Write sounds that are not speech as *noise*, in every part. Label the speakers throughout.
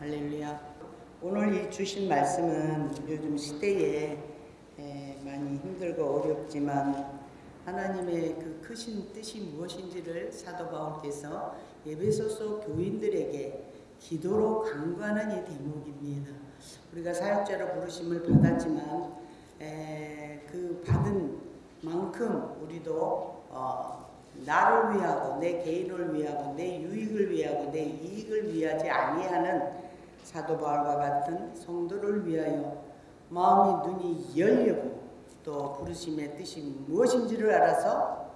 Speaker 1: 할렐루야. 오늘 이 주신 말씀은 요즘 시대에 에, 많이 힘들고 어렵지만 하나님의 그 크신 뜻이 무엇인지를 사도 바울께서 예배소서 교인들에게 기도로 강구하는 이 대목입니다. 우리가 사역자로 부르심을 받았지만 에, 그 받은 만큼 우리도 어, 나를 위하고 내 개인을 위하고 내 유익을 위하고 내 이익을 위하지 아니하는 사도 바울과 같은 성도를 위하여 마음의 눈이 열리고 또 부르심의 뜻이 무엇인지를 알아서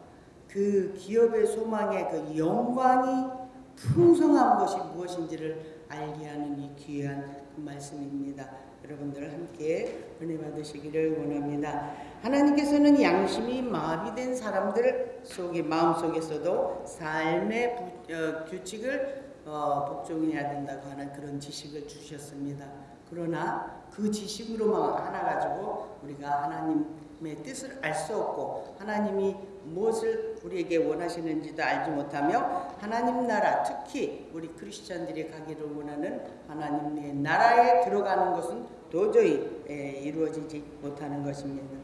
Speaker 1: 그 기업의 소망의 그 영광이 풍성한 것이 무엇인지를 알게 하는 이 귀한 그 말씀입니다. 여러분들 함께 은혜 받으시기를 원합니다. 하나님께서는 양심이 마비된 사람들 속에 마음 속에서도 삶의 부, 어, 규칙을 어, 복종해야 된다고 하는 그런 지식을 주셨습니다. 그러나 그 지식으로만 하나 가지고 우리가 하나님의 뜻을 알 수 없고 하나님이 무엇을 우리에게 원하시는지도 알지 못하며 하나님 나라 특히 우리 크리스천들이 가기를 원하는 하나님의 나라에 들어가는 것은 도저히 에, 이루어지지 못하는 것입니다.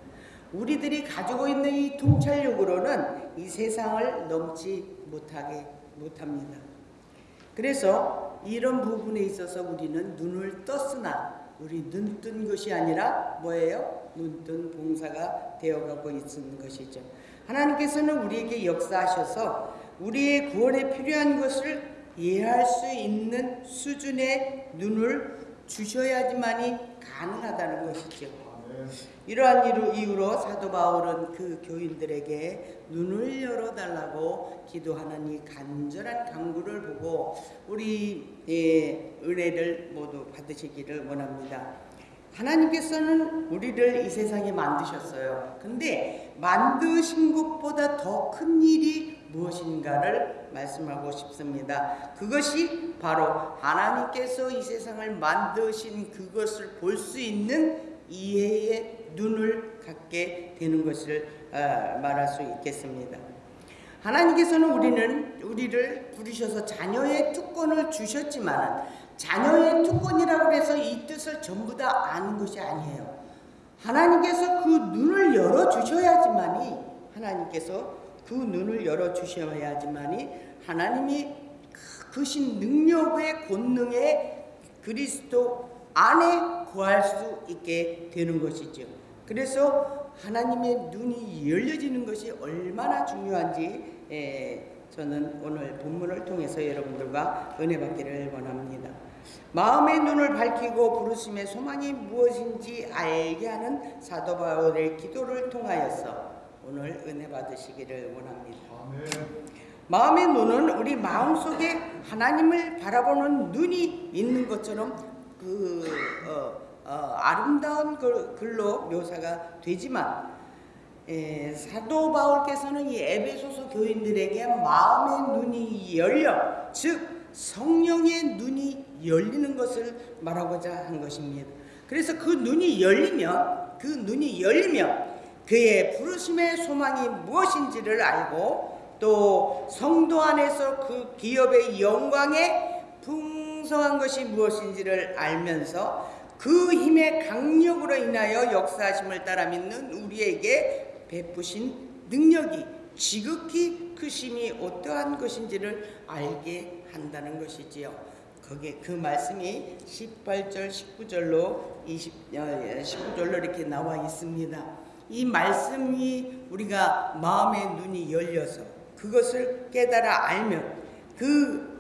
Speaker 1: 우리들이 가지고 있는 이 통찰력으로는 이 세상을 넘지 못하게 못합니다. 그래서 이런 부분에 있어서 우리는 눈을 떴으나 우리 눈 뜬 것이 아니라 뭐예요? 눈 뜬 봉사가 되어가고 있는 것이죠. 하나님께서는 우리에게 역사하셔서 우리의 구원에 필요한 것을 이해할 수 있는 수준의 눈을 주셔야지만이 가능하다는 것이죠. 이러한 이유로 사도 바울은 그 교인들에게 눈을 열어달라고 기도하는 이 간절한 강구를 보고 우리 의 은혜를 모두 받으시기를 원합니다. 하나님께서는 우리를 이 세상에 만드셨어요. 근데 만드신 것보다 더 큰 일이 무엇인가를 말씀하고 싶습니다. 그것이 바로 하나님께서 이 세상을 만드신 그것을 볼 수 있는 이해의 눈을 갖게 되는 것을 어, 말할 수 있겠습니다. 하나님께서는 우리는 우리를 부르셔서 자녀의 특권을 주셨지만 자녀의 특권이라고 해서 이 뜻을 전부 다 아는 것이 아니에요. 하나님께서 그 눈을 열어 주셔야지만이 하나님께서 그 눈을 열어 주셔야지만이 하나님이 크신 능력의 권능의 그리스도 안에 구할 수 있게 되는 것이죠. 그래서 하나님의 눈이 열려지는 것이 얼마나 중요한지 에, 저는 오늘 본문을 통해서 여러분들과 은혜 받기를 원합니다. 마음의 눈을 밝히고 부르심의 소망이 무엇인지 알게 하는 사도 바울의 기도를 통하여서 오늘 은혜 받으시기를 원합니다. 아멘. 마음의 눈은 우리 마음 속에 하나님을 바라보는 눈이 있는 것처럼 그 어, 어, 아름다운 글로 묘사가 되지만 에, 사도 바울께서는 이 에베소서 교인들에게 마음의 눈이 열려 즉 성령의 눈이 열리는 것을 말하고자 한 것입니다. 그래서 그 눈이 열리면 그 눈이 열리면 그의 부르심의 소망이 무엇인지를 알고 또 성도 안에서 그 기업의 영광에 풍성한 것이 무엇인지를 알면서 그 힘의 강력으로 인하여 역사하심을 따라 믿는 우리에게 베푸신 능력이 지극히 크심이 어떠한 것인지를 알게 한다는 것이지요. 거기에 그 말씀이 18절, 19절로 20, 19절로 이렇게 나와 있습니다. 이 말씀이 우리가 마음의 눈이 열려서 그것을 깨달아 알면 그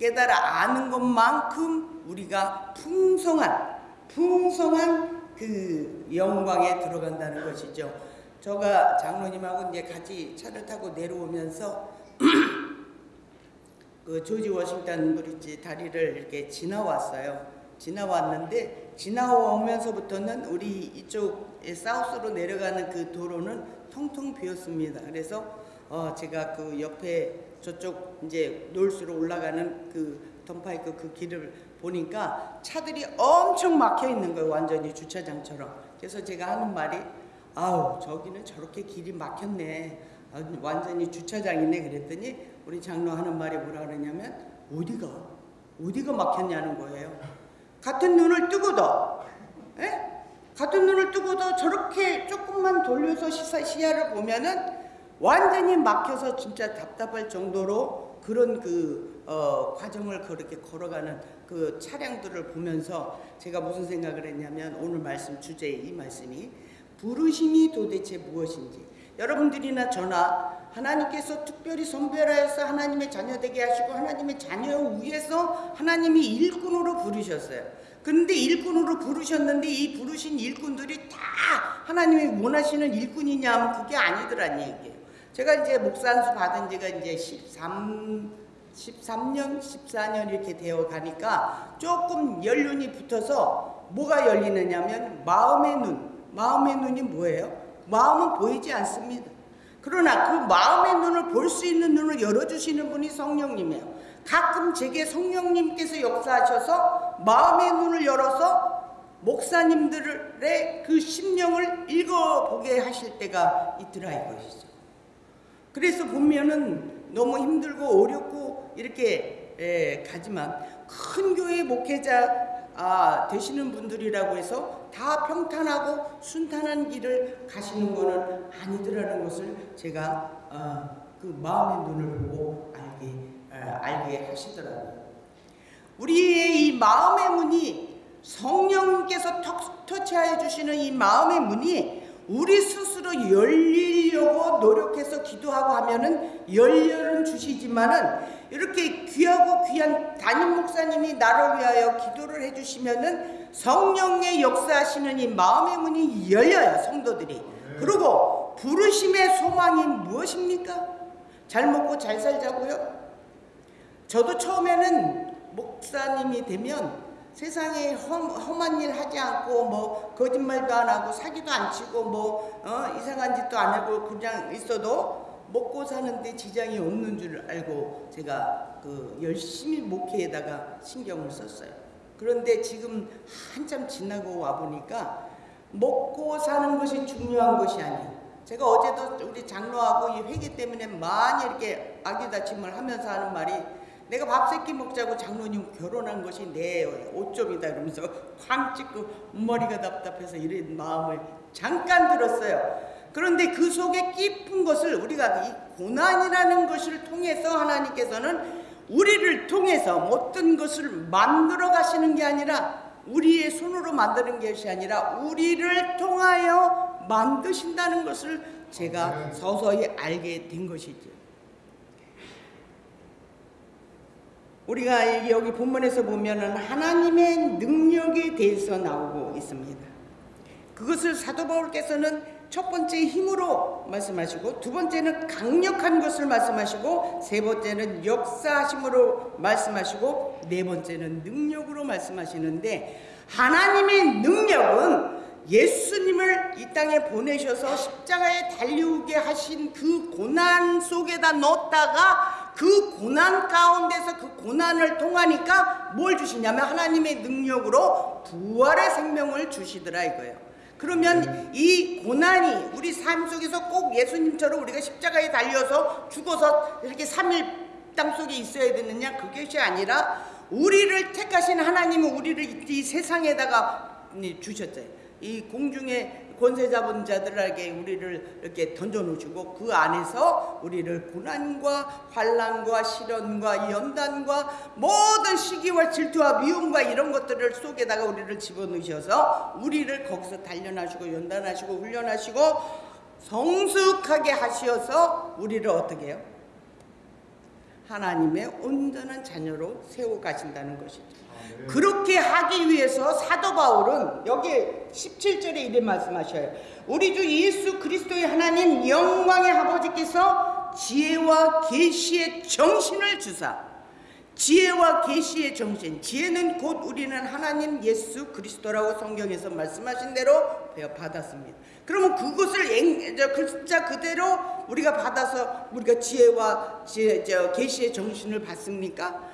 Speaker 1: 깨달아 아는 것만큼 우리가 풍성한 풍성한 그 영광에 들어간다는 것이죠. 저가 장로님하고 이제 같이 차를 타고 내려오면서 *clears throat* 그 조지 워싱턴 브리지 다리를 이렇게 지나왔어요. 지나왔는데 지나오면서부터는 우리 이쪽 사우스로 내려가는 그 도로는 통통 비었습니다. 그래서 어 제가 그 옆에 저쪽 이제 놀수로 올라가는 그 던파이크 그 길을 보니까 차들이 엄청 막혀 있는 거예요. 완전히 주차장처럼. 그래서 제가 하는 말이 아우 저기는 저렇게 길이 막혔네. 아, 완전히 주차장이네 그랬더니 우리 장로 하는 말이 뭐라 그러냐면 어디가 어디가 막혔냐는 거예요. 같은 눈을 뜨고도, 예? 같은 눈을 뜨고도 저렇게 조금만 돌려서 시사, 시야를 보면은 완전히 막혀서 진짜 답답할 정도로 그런 그 어, 과정을 그렇게 걸어가는 그 차량들을 보면서 제가 무슨 생각을 했냐면 오늘 말씀 주제 이 말씀이 부르심이 도대체 무엇인지 여러분들이나 저나 하나님께서 특별히 선별하여서 하나님의 자녀 되게 하시고 하나님의 자녀 위해서 하나님이 일꾼으로 부르셨어요. 근데 일꾼으로 부르셨는데 이 부르신 일꾼들이 다 하나님이 원하시는 일꾼이냐 하면 그게 아니더란 얘기예요. 제가 이제 목산수 받은 지가 이제 13, 13년, 14년 이렇게 되어 가니까 조금 연륜이 붙어서 뭐가 열리느냐면 마음의 눈. 마음의 눈이 뭐예요? 마음은 보이지 않습니다. 그러나 그 마음의 눈을 볼 수 있는 눈을 열어주시는 분이 성령님이에요. 가끔 제게 성령님께서 역사하셔서 마음의 눈을 열어서 목사님들의 그 심령을 읽어보게 하실 때가 있더라 이것이죠. 그래서 보면은 너무 힘들고 어렵고 이렇게 에, 가지만 큰 교회 목회자 아, 되시는 분들이라고 해서 다 평탄하고 순탄한 길을 가시는 것은 아니더라는 것을 제가 어, 그 마음의 눈을 보고 알게 어, 알게 하시더라고요. 우리의 이 마음의 문이 성령께서 터치하여 주시는 이 마음의 문이 우리 스스로 열리려고 노력해서 기도하고 하면은 열려는 주시지만은 이렇게 귀하고 귀한 담임 목사님이 나를 위하여 기도를 해주시면은 성령의 역사하시는 이 마음의 문이 열려요 성도들이. 그리고 부르심의 소망이 무엇입니까? 잘 먹고 잘 살자고요. 저도 처음에는 목사님이 되면 세상에 험, 험한 일 하지 않고 뭐 거짓말도 안 하고 사기도 안 치고 뭐 어, 이상한 짓도 안 하고 그냥 있어도 먹고 사는데 지장이 없는 줄 알고 제가 그 열심히 목회에다가 신경을 썼어요. 그런데 지금 한참 지나고 와 보니까 먹고 사는 것이 중요한 것이 아니에요. 제가 어제도 우리 장로하고 이 회개 때문에 많이 이렇게 아기다침을 하면서 하는 말이 내가 밥 세끼 먹자고 장로님 결혼한 것이 내 오점이다 그러면서 쾅 찍고 머리가 답답해서 이런 마음을 잠깐 들었어요. 그런데 그 속에 깊은 것을 우리가 이 고난이라는 것을 통해서 하나님께서는 우리를 통해서 어떤 것을 만들어 가시는 게 아니라 우리의 손으로 만드는 것이 아니라 우리를 통하여 만드신다는 것을 제가 서서히 알게 된 것이죠. 우리가 여기 본문에서 보면은 하나님의 능력에 대해서 나오고 있습니다. 그것을 사도 바울께서는 첫 번째 힘으로 말씀하시고 두 번째는 강력한 것을 말씀하시고 세 번째는 역사하심으로 말씀하시고 네 번째는 능력으로 말씀하시는데 하나님의 능력은 예수님을 이 땅에 보내셔서 십자가에 달리우게 하신 그 고난 속에다 넣었다가 그 고난 가운데서 그 고난을 통하니까 뭘 주시냐면 하나님의 능력으로 부활의 생명을 주시더라 이거예요. 그러면 이 고난이 우리 삶 속에서 꼭 예수님처럼 우리가 십자가에 달려서 죽어서 이렇게 3일 땅 속에 있어야 되느냐 그것이 아니라 우리를 택하신 하나님은 우리를 이 세상에다가 주셨어요. 이 공중에 권세 잡은 자들에게 우리를 이렇게 던져놓으시고 그 안에서 우리를 고난과 환란과 시련과 연단과 모든 시기와 질투와 미움과 이런 것들을 속에다가 우리를 집어넣으셔서 우리를 거기서 단련하시고 연단하시고 훈련하시고 성숙하게 하시어서 우리를 어떻게 해요? 하나님의 온전한 자녀로 세워 가신다는 것이죠. 그렇게 하기 위해서 사도 바울은 여기 17절에 이래 말씀하셔요. 우리 주 예수 그리스도의 하나님 영광의 아버지께서 지혜와 계시의 정신을 주사 지혜와 계시의 정신 지혜는 곧 우리는 하나님 예수 그리스도라고 성경에서 말씀하신 대로 받았습니다. 그러면 그것을 글자 그대로 우리가 받아서 우리가 지혜와 계시의 정신을 받습니까?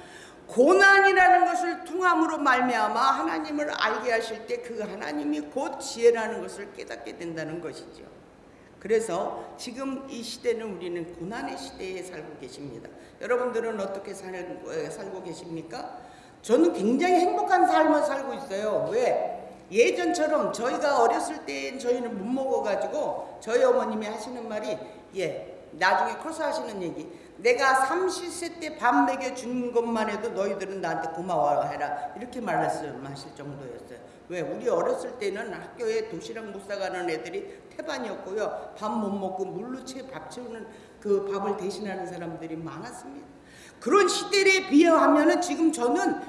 Speaker 1: 고난이라는 것을 통함으로 말미암아 하나님을 알게 하실 때 그 하나님이 곧 지혜라는 것을 깨닫게 된다는 것이죠. 그래서 지금 이 시대는 우리는 고난의 시대에 살고 계십니다. 여러분들은 어떻게 살, 살고 계십니까? 저는 굉장히 행복한 삶을 살고 있어요. 왜? 예전처럼 저희가 어렸을 때 저희는 못 먹어가지고 저희 어머님이 하시는 말이 예 나중에 커서 하시는 얘기 내가 30세 때 밥 먹여 준 것만 해도 너희들은 나한테 고마워해라 이렇게 말씀하실 정도였어요. 왜 우리 어렸을 때는 학교에 도시락 못 사가는 애들이 태반이었고요. 밥 못 먹고 물로 채 밥 채우는 그 밥을 대신하는 사람들이 많았습니다. 그런 시대에 비하하면은 지금 저는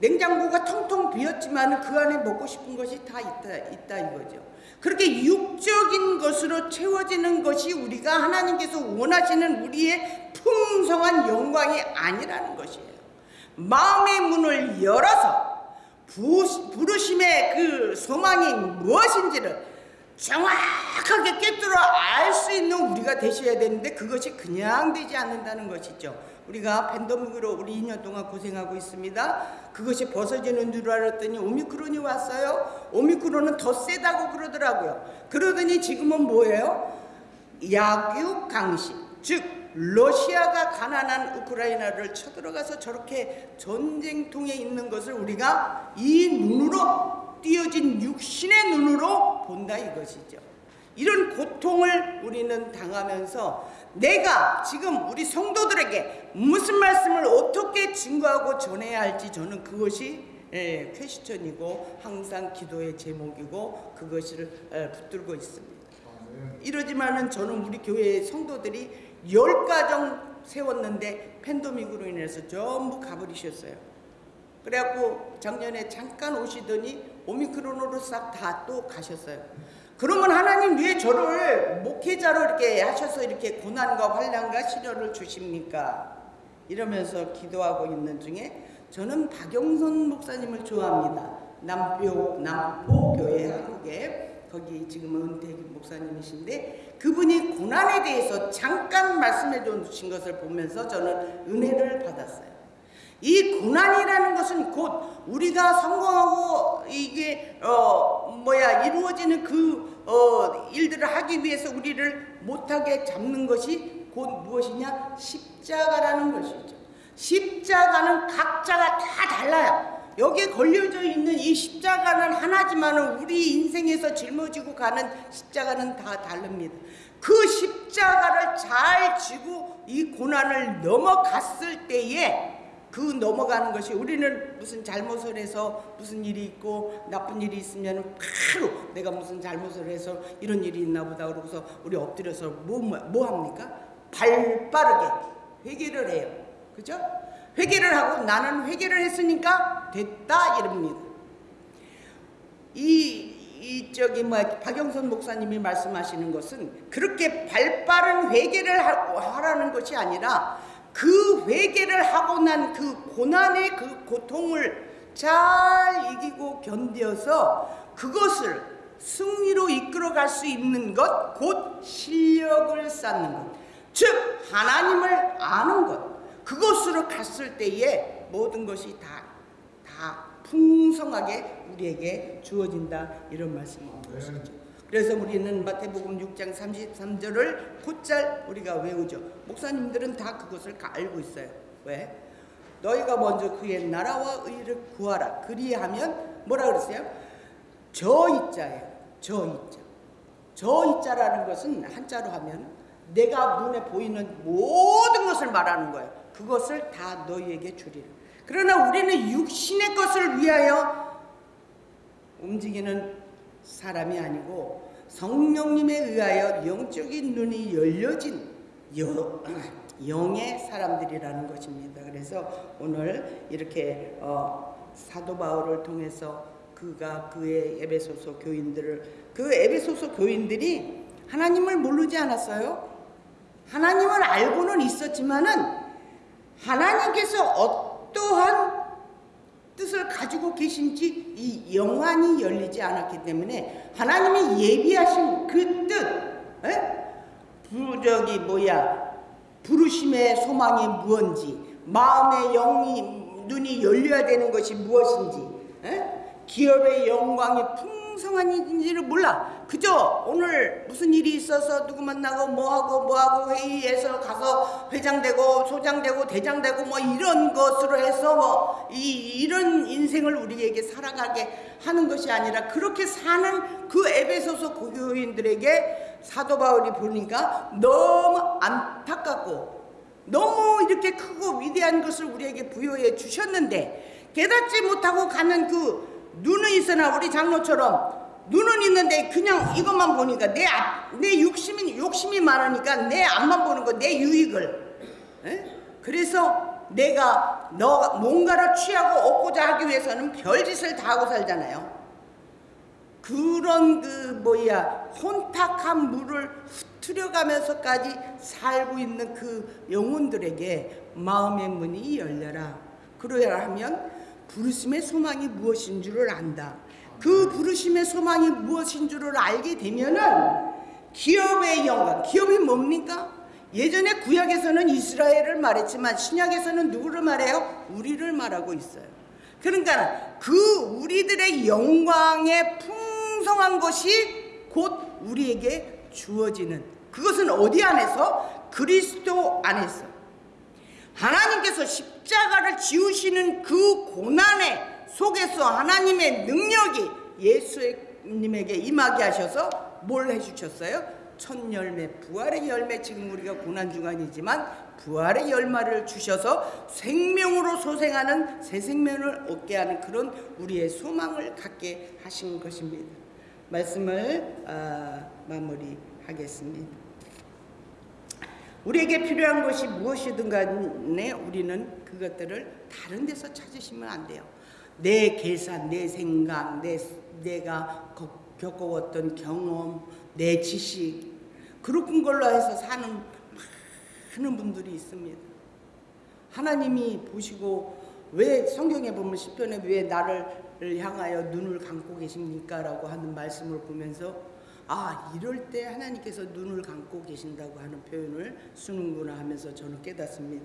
Speaker 1: 냉장고가 텅텅 비었지만 그 안에 먹고 싶은 것이 다 있다, 있다 이거죠. 그렇게 육적인 것으로 채워지는 것이 우리가 하나님께서 원하시는 우리의 풍성한 영광이 아니라는 것이에요. 마음의 문을 열어서 부, 부르심의 그 소망이 무엇인지를 정확하게 깨뚫어 알수 있는 우리가 되셔야 되는데 그것이 그냥 되지 않는다는 것이죠. 우리가 팬데믹으로 우리 2년 동안 고생하고 있습니다. 그것이 벗어지는 줄 알았더니 오미크론이 왔어요. 오미크론은 더 세다고 그러더라고요. 그러더니 지금은 뭐예요? 약육 강식. 즉 러시아가 가난한 우크라이나를 쳐들어가서 저렇게 전쟁통에 있는 것을 우리가 이 눈으로 띄어진 육신의 눈으로 본다 이것이죠. 이런 고통을 우리는 당하면서 내가 지금 우리 성도들에게 무슨 말씀을 어떻게 증거하고 전해야 할지 저는 그것이 예, 퀘스천이고 항상 기도의 제목이고 그것을 예, 붙들고 있습니다. 이러지만은 저는 우리 교회 성도들이 열 가정 세웠는데 팬데믹으로 인해서 전부 가버리셨어요. 그래갖고 작년에 잠깐 오시더니 오미크론으로 싹 다 또 가셨어요. 그러면 하나님 왜 저를 목회자로 이렇게 하셔서 이렇게 고난과 환란과 시련을 주십니까? 이러면서 기도하고 있는 중에 저는 박영선 목사님을 좋아합니다. 남표 남포교회 한국에 거기 지금은 은퇴 목사님이신데 그분이 고난에 대해서 잠깐 말씀해 주신 것을 보면서 저는 은혜를 받았어요. 이 고난이라는 것은 곧 우리가 성공하고 이게 어 뭐야 이루어지는 그 어 일들을 하기 위해서 우리를 못하게 잡는 것이 곧 무엇이냐 십자가라는 것이죠. 십자가는 각자가 다 달라요. 여기에 걸려져 있는 이 십자가는 하나지만 우리 인생에서 짊어지고 가는 십자가는 다 다릅니다. 그 십자가를 잘 지고 이 고난을 넘어갔을 때에 그 넘어가는 것이 우리는 무슨 잘못을 해서 무슨 일이 있고 나쁜 일이 있으면 바로 내가 무슨 잘못을 해서 이런 일이 있나 보다 그러고서 우리 엎드려서 뭐, 뭐, 뭐 합니까? 발 빠르게 회개를 해요. 그죠? 회개를 하고 나는 회개를 했으니까 됐다 이럽니다. 이, 이 저기 뭐 박영선 목사님이 말씀하시는 것은 그렇게 발빠른 회개를 하라는 것이 아니라 그 회개를 하고 난 그 고난의 그 고통을 잘 이기고 견뎌서 그것을 승리로 이끌어갈 수 있는 것, 곧 실력을 쌓는 것. 즉, 하나님을 아는 것. 그것으로 갔을 때에 모든 것이 다, 다 풍성하게 우리에게 주어진다. 이런 말씀을 것이죠. 그래서 우리는 마태복음 6장 33절을 곧잘 우리가 외우죠. 목사님들은 다 그것을 알고 있어요. 왜? 너희가 먼저 그의 나라와 의를 구하라. 그리하면 뭐라 그랬어요? 저 이자예요. 저 이자. 저 이자라는 것은 한자로 하면 내가 눈에 보이는 모든 것을 말하는 거예요. 그것을 다 너희에게 주리라. 그러나 우리는 육신의 것을 위하여 움직이는 사람이 아니고 성령님에 의하여 영적인 눈이 열려진 *clears throat* 영, 의 사람들이라는 것입니다. 그래서 오늘 이렇게 어, 사도 바울을 통해서 그가 그의 에베소서 교인들을 그 에베소서 교인들이 하나님을 모르지 않았어요. 하나님을 알고는 있었지만은 하나님께서 어떠한 뜻을 가지고 계신지 이 영안이 열리지 않았기 때문에 하나님이 예비하신 그 뜻, 에? 부적이 뭐야? 부르심의 소망이 무엇인지, 마음의 영이 눈이 열려야 되는 것이 무엇인지, 에? 기업의 영광이 풍 성한지를 몰라. 그저 오늘 무슨 일이 있어서 누구 만나고 뭐하고 뭐하고 회의에서 가서 회장되고 소장되고 대장되고 뭐 이런 것으로 해서 뭐 이, 이런 인생을 우리에게 살아가게 하는 것이 아니라 그렇게 사는 그 에베소서 교인들에게 사도 바울이 보니까 너무 안타깝고 너무 이렇게 크고 위대한 것을 우리에게 부여해 주셨는데 깨닫지 못하고 가는 그 눈은 있으나 우리 장로처럼 눈은 있는데 그냥 이것만 보니까 내, 앞, 내 욕심이, 욕심이 많으니까 내 앞만 보는 거, 내 유익을. 에? 그래서 내가 너 뭔가를 취하고 얻고자 하기 위해서는 별짓을 다 하고 살잖아요. 그런 그 뭐야 혼탁한 물을 흐트려가면서까지 살고 있는 그 영혼들에게 마음의 문이 열려라. 그러야 하면 부르심의 소망이 무엇인 줄을 안다. 그 부르심의 소망이 무엇인 줄을 알게 되면은 기업의 영광, 기업이 뭡니까? 예전에 구약에서는 이스라엘을 말했지만 신약에서는 누구를 말해요? 우리를 말하고 있어요. 그러니까 그 우리들의 영광의 풍성한 것이 곧 우리에게 주어지는 그것은 어디 안에서? 그리스도 안에서. 하나님께서 십자가를 지우시는 그 고난의 속에서 하나님의 능력이 예수님에게 임하게 하셔서 뭘 해주셨어요? 첫 열매, 부활의 열매, 지금 우리가 고난 중간이지만 부활의 열매를 주셔서 생명으로 소생하는 새 생명을 얻게 하는 그런 우리의 소망을 갖게 하신 것입니다. 말씀을 아, 마무리하겠습니다. 우리에게 필요한 것이 무엇이든 간에 우리는 그것들을 다른 데서 찾으시면 안 돼요. 내 계산, 내 생각, 내, 내가 겪어왔던 경험, 내 지식 그런 걸로 해서 사는 많은 분들이 있습니다. 하나님이 보시고 왜 성경에 보면 시편에 왜 나를 향하여 눈을 감고 계십니까? 라고 하는 말씀을 보면서 아 이럴 때 하나님께서 눈을 감고 계신다고 하는 표현을 쓰는구나 하면서 저는 깨닫습니다.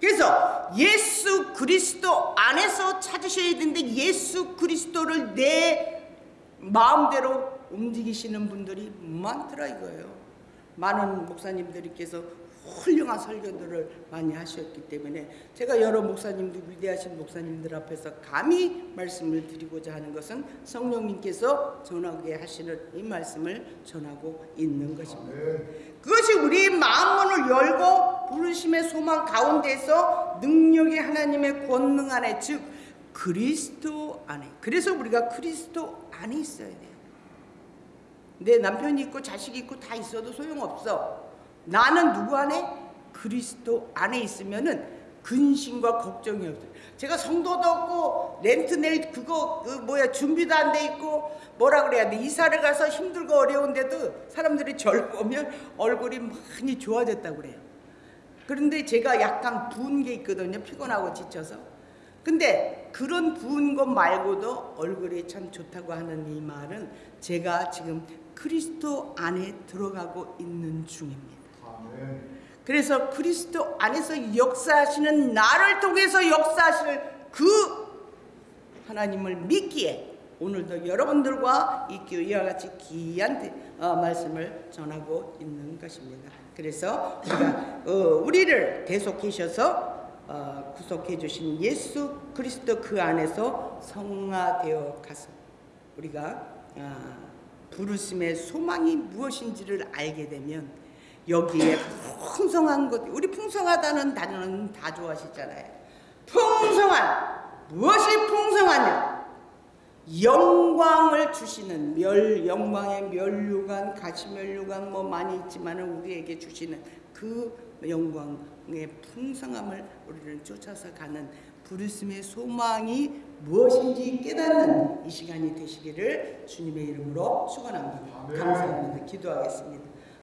Speaker 1: 그래서 예수 그리스도 안에서 찾으셔야 되는데 예수 그리스도를 내 마음대로 움직이시는 분들이 많더라 이거예요. 많은 목사님들께서 훌륭한 설교들을 많이 하셨기 때문에 제가 여러 목사님들 위대하신 목사님들 앞에서 감히 말씀을 드리고자 하는 것은 성령님께서 전하게 하시는 이 말씀을 전하고 있는 것입니다. 그것이 우리 마음문을 열고 부르심의 소망 가운데서 능력이 하나님의 권능 안에 즉 그리스도 안에 그래서 우리가 그리스도 안에 있어야 돼요. 내 남편이 있고 자식이 있고 다 있어도 소용없어. 나는 누구 안에? 그리스도 안에 있으면은 근심과 걱정이 없어요. 제가 성도도 없고 렌트 낼 그거 그 뭐야 준비도 안 돼 있고 뭐라 그래야 돼 이사를 가서 힘들고 어려운데도 사람들이 저를 보면 얼굴이 많이 좋아졌다고 그래요. 그런데 제가 약간 부은 게 있거든요. 피곤하고 지쳐서. 근데 그런 부은 것 말고도 얼굴이 참 좋다고 하는 이 말은 제가 지금 그리스도 안에 들어가고 있는 중입니다. 그래서 그리스도 안에서 역사하시는 나를 통해서 역사하실 그 하나님을 믿기에 오늘도 여러분들과 이 이와 같이 귀한 어, 말씀을 전하고 있는 것입니다. 그래서 우리가 어, 우리를 계속하셔서 어, 구속해 주신 예수 그리스도 그 안에서 성화되어 가서 우리가 아, 부르심의 소망이 무엇인지를 알게 되면 여기에 풍성한 것, 우리 풍성하다는 단어는 다 좋아하시잖아요. 풍성한, 무엇이 풍성하냐? 영광을 주시는 멸, 영광의 멸류관, 가시멸류관 뭐 많이 있지만 우리에게 주시는 그 영광의 풍성함을 우리는 쫓아서 가는 부르심의 소망이 무엇인지 깨닫는 이 시간이 되시기를 주님의 이름으로 축원합니다. 감사합니다. 기도하겠습니다.